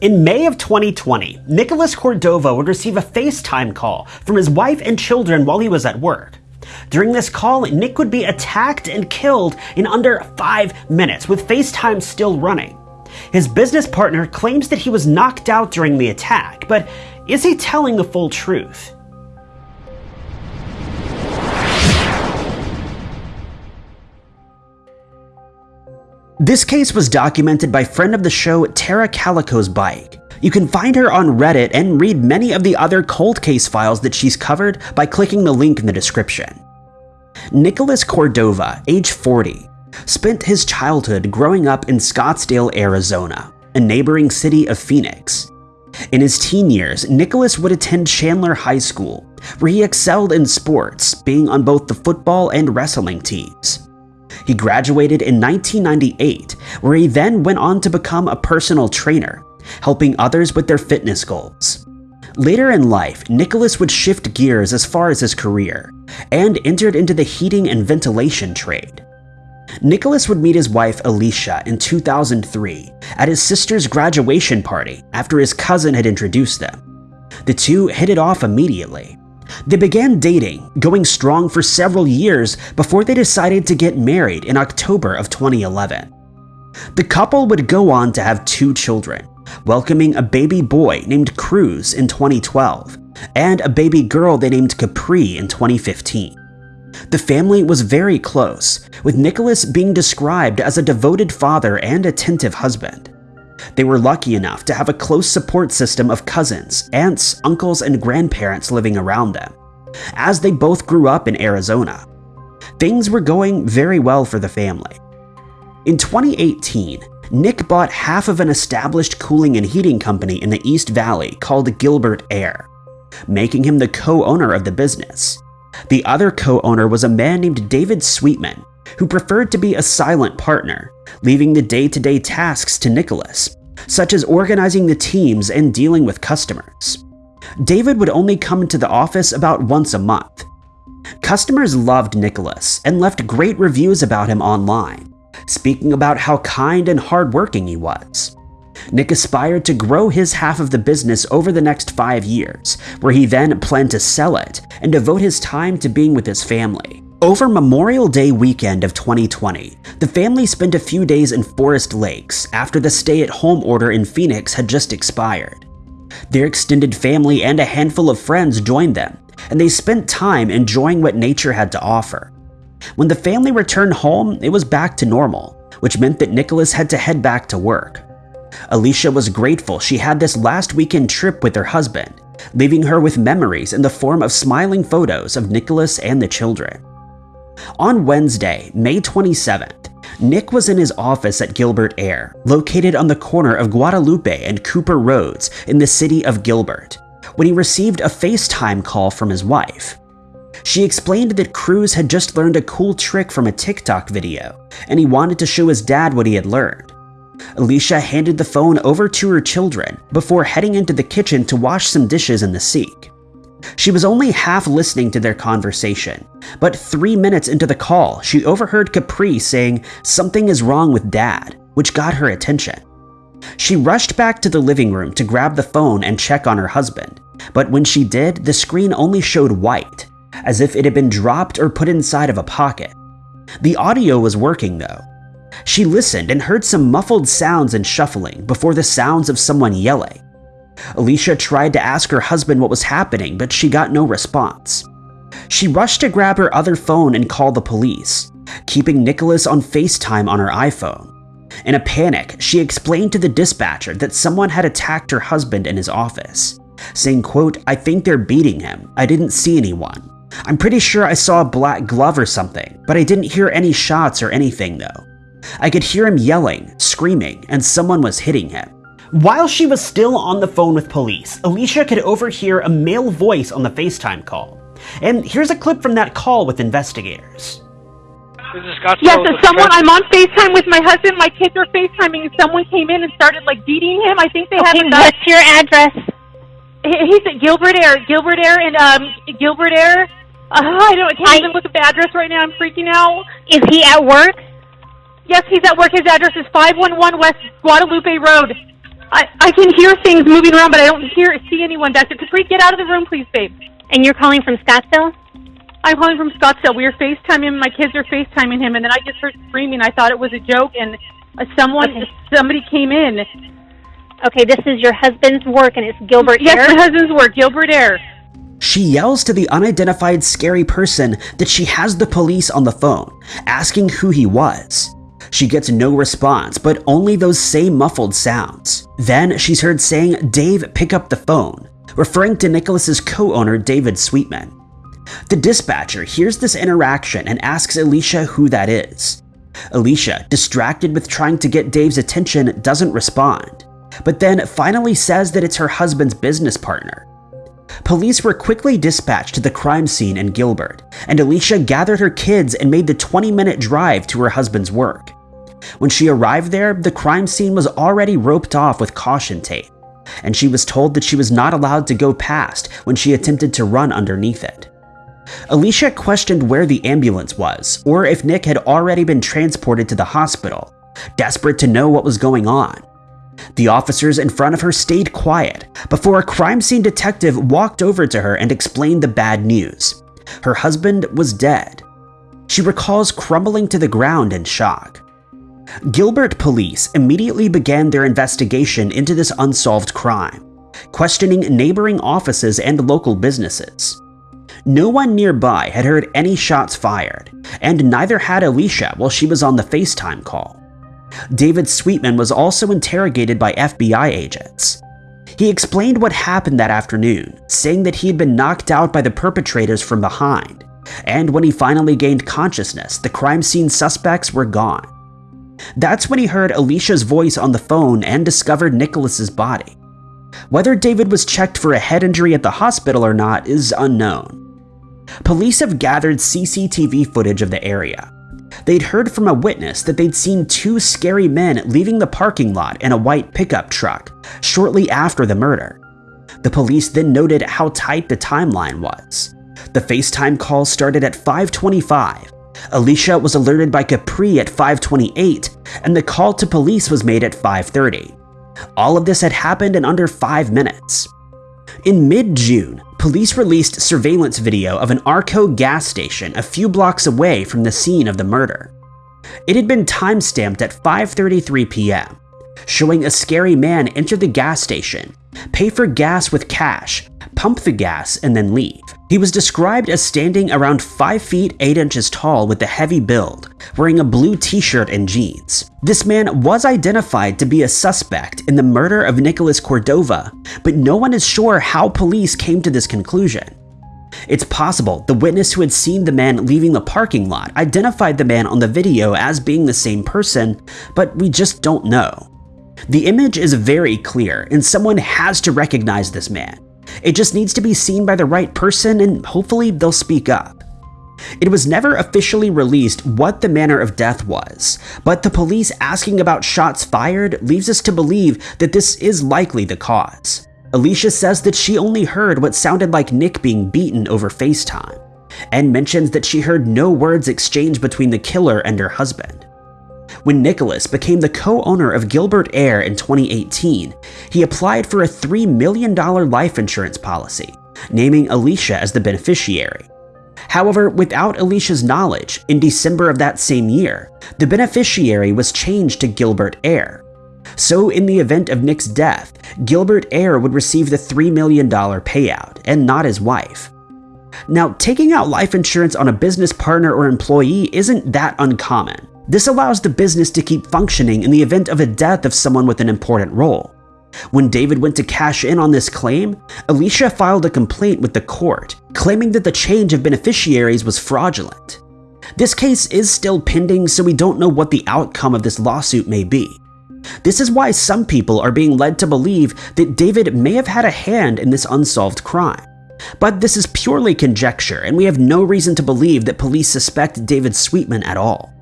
In May of 2020, Nicholas Cordova would receive a FaceTime call from his wife and children while he was at work. During this call, Nick would be attacked and killed in under five minutes, with FaceTime still running. His business partner claims that he was knocked out during the attack, but is he telling the full truth? This case was documented by friend of the show Tara Calico's Bike. You can find her on Reddit and read many of the other cold case files that she's covered by clicking the link in the description. Nicholas Cordova, age 40, spent his childhood growing up in Scottsdale, Arizona, a neighboring city of Phoenix. In his teen years, Nicholas would attend Chandler High School, where he excelled in sports, being on both the football and wrestling teams. He graduated in 1998, where he then went on to become a personal trainer, helping others with their fitness goals. Later in life, Nicholas would shift gears as far as his career, and entered into the heating and ventilation trade. Nicholas would meet his wife Alicia in 2003 at his sister's graduation party after his cousin had introduced them. The two hit it off immediately. They began dating, going strong for several years before they decided to get married in October of 2011. The couple would go on to have two children, welcoming a baby boy named Cruz in 2012 and a baby girl they named Capri in 2015. The family was very close, with Nicholas being described as a devoted father and attentive husband. They were lucky enough to have a close support system of cousins, aunts, uncles, and grandparents living around them, as they both grew up in Arizona. Things were going very well for the family. In 2018, Nick bought half of an established cooling and heating company in the East Valley called Gilbert Air, making him the co-owner of the business. The other co-owner was a man named David Sweetman, who preferred to be a silent partner, leaving the day-to-day -day tasks to Nicholas, such as organizing the teams and dealing with customers. David would only come into the office about once a month. Customers loved Nicholas and left great reviews about him online, speaking about how kind and hardworking he was. Nick aspired to grow his half of the business over the next five years, where he then planned to sell it and devote his time to being with his family. Over Memorial Day weekend of 2020, the family spent a few days in Forest Lakes after the stay-at-home order in Phoenix had just expired. Their extended family and a handful of friends joined them, and they spent time enjoying what nature had to offer. When the family returned home, it was back to normal, which meant that Nicholas had to head back to work. Alicia was grateful she had this last weekend trip with her husband, leaving her with memories in the form of smiling photos of Nicholas and the children. On Wednesday, May 27th, Nick was in his office at Gilbert Air, located on the corner of Guadalupe and Cooper Roads in the city of Gilbert, when he received a FaceTime call from his wife. She explained that Cruz had just learned a cool trick from a TikTok video, and he wanted to show his dad what he had learned. Alicia handed the phone over to her children before heading into the kitchen to wash some dishes in the sink. She was only half listening to their conversation, but three minutes into the call, she overheard Capri saying something is wrong with dad, which got her attention. She rushed back to the living room to grab the phone and check on her husband, but when she did, the screen only showed white, as if it had been dropped or put inside of a pocket. The audio was working though. She listened and heard some muffled sounds and shuffling before the sounds of someone yelling. Alicia tried to ask her husband what was happening, but she got no response. She rushed to grab her other phone and call the police, keeping Nicholas on FaceTime on her iPhone. In a panic, she explained to the dispatcher that someone had attacked her husband in his office, saying, quote, I think they're beating him. I didn't see anyone. I'm pretty sure I saw a black glove or something, but I didn't hear any shots or anything though. I could hear him yelling, screaming, and someone was hitting him. While she was still on the phone with police, Alicia could overhear a male voice on the FaceTime call. And here's a clip from that call with investigators. Yes, someone. I'm on FaceTime with my husband. My kids are FaceTiming, and someone came in and started like beating him. I think they okay, have. Okay, what's your address? He's at Gilbert Air. Gilbert Air and um Gilbert Air. Uh, I don't. I can't I, even look at the address right now. I'm freaking out. Is he at work? Yes, he's at work. His address is 511 West Guadalupe Road. I, I can hear things moving around, but I don't hear see anyone back there. Capri, get out of the room, please, babe. And you're calling from Scottsdale? I'm calling from Scottsdale. We were FaceTiming. My kids are FaceTiming him, and then I just heard screaming. I thought it was a joke, and uh, someone, Okay. somebody came in. Okay, this is your husband's work, and it's Gilbert Yes, Air. my husband's work, Gilbert Air. She yells to the unidentified scary person that she has the police on the phone, asking who he was. She gets no response, but only those same muffled sounds. Then she's heard saying, Dave, pick up the phone, referring to Nicholas's co-owner David Sweetman. The dispatcher hears this interaction and asks Alicia who that is. Alicia, distracted with trying to get Dave's attention, doesn't respond, but then finally says that it's her husband's business partner. Police were quickly dispatched to the crime scene in Gilbert, and Alicia gathered her kids and made the 20 minute drive to her husband's work. When she arrived there, the crime scene was already roped off with caution tape, and she was told that she was not allowed to go past when she attempted to run underneath it. Alicia questioned where the ambulance was, or if Nick had already been transported to the hospital, desperate to know what was going on. The officers in front of her stayed quiet before a crime scene detective walked over to her and explained the bad news. Her husband was dead. She recalls crumbling to the ground in shock. Gilbert police immediately began their investigation into this unsolved crime, questioning neighboring offices and local businesses. No one nearby had heard any shots fired, and neither had Alicia while she was on the FaceTime call. David Sweetman was also interrogated by FBI agents. He explained what happened that afternoon, saying that he had been knocked out by the perpetrators from behind, and when he finally gained consciousness, the crime scene suspects were gone. That's when he heard Alicia's voice on the phone and discovered Nicholas's body. Whether David was checked for a head injury at the hospital or not is unknown. Police have gathered CCTV footage of the area. They'd heard from a witness that they'd seen two scary men leaving the parking lot in a white pickup truck shortly after the murder. The police then noted how tight the timeline was. The FaceTime call started at 525. Alicia was alerted by Capri at 528, and the call to police was made at 530. All of this had happened in under 5 minutes. In mid-June, police released surveillance video of an Arco gas station a few blocks away from the scene of the murder. It had been timestamped at 5.33 p.m., showing a scary man enter the gas station, pay for gas with cash, pump the gas, and then leave. He was described as standing around 5 feet 8 inches tall with a heavy build, wearing a blue t-shirt and jeans. This man was identified to be a suspect in the murder of Nicholas Cordova, but no one is sure how police came to this conclusion. It's possible the witness who had seen the man leaving the parking lot identified the man on the video as being the same person, but we just don't know. The image is very clear, and someone has to recognize this man. It just needs to be seen by the right person, and hopefully they'll speak up. It was never officially released what the manner of death was, but the police asking about shots fired leaves us to believe that this is likely the cause. Alicia says that she only heard what sounded like Nick being beaten over FaceTime, and mentions that she heard no words exchanged between the killer and her husband. When Nicholas became the co-owner of Gilbert Air in 2018, he applied for a $3 million life insurance policy, naming Alicia as the beneficiary. However, without Alicia's knowledge, in December of that same year, the beneficiary was changed to Gilbert Air. So in the event of Nick's death, Gilbert Air would receive the $3 million payout, and not his wife. Now, taking out life insurance on a business partner or employee isn't that uncommon. This allows the business to keep functioning in the event of a death of someone with an important role. When David went to cash in on this claim, Alicia filed a complaint with the court, claiming that the change of beneficiaries was fraudulent. This case is still pending, so we don't know what the outcome of this lawsuit may be. This is why some people are being led to believe that David may have had a hand in this unsolved crime. But this is purely conjecture, and we have no reason to believe that police suspect David Sweetman at all.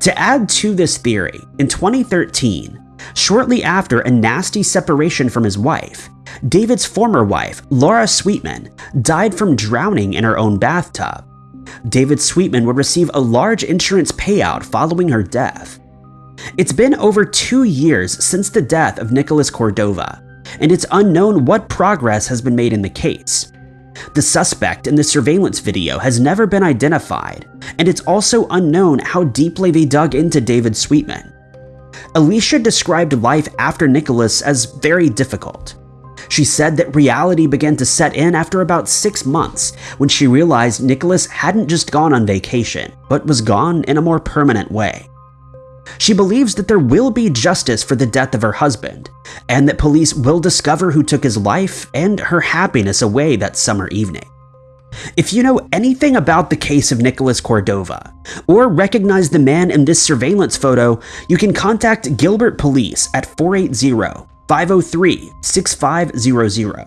To add to this theory, in 2013, shortly after a nasty separation from his wife, David's former wife, Laura Sweetman, died from drowning in her own bathtub. David Sweetman would receive a large insurance payout following her death. It's been over two years since the death of Nicholas Cordova, and it's unknown what progress has been made in the case. The suspect in the surveillance video has never been identified, and it's also unknown how deeply they dug into David Sweetman. Alicia described life after Nicholas as very difficult. She said that reality began to set in after about six months when she realized Nicholas hadn't just gone on vacation, but was gone in a more permanent way. She believes that there will be justice for the death of her husband, and that police will discover who took his life and her happiness away that summer evening. If you know anything about the case of Nicholas Cordova, or recognize the man in this surveillance photo, you can contact Gilbert Police at 480 503 6500.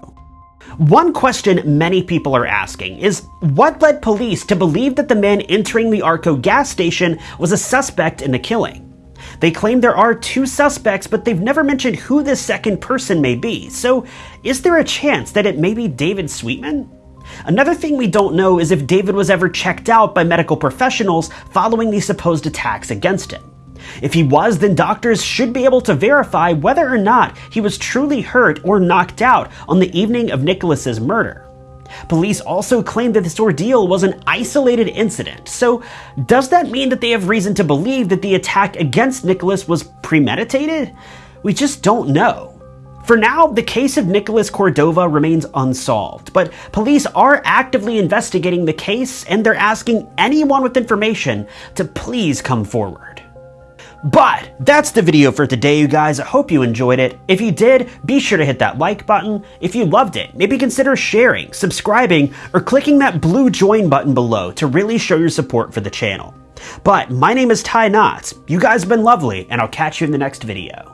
One question many people are asking is what led police to believe that the man entering the Arco gas station was a suspect in the killing? They claim there are two suspects, but they've never mentioned who this second person may be. So, is there a chance that it may be David Sweetman? Another thing we don't know is if David was ever checked out by medical professionals following the supposed attacks against him. If he was, then doctors should be able to verify whether or not he was truly hurt or knocked out on the evening of Nicholas's murder. Police also claim that this ordeal was an isolated incident, so does that mean that they have reason to believe that the attack against Nicholas was premeditated? We just don't know. For now, the case of Nicholas Cordova remains unsolved, but police are actively investigating the case and they're asking anyone with information to please come forward. But that's the video for today, you guys. I hope you enjoyed it. If you did, be sure to hit that like button. If you loved it, maybe consider sharing, subscribing, or clicking that blue join button below to really show your support for the channel. But my name is Ty Knotts. You guys have been lovely, and I'll catch you in the next video.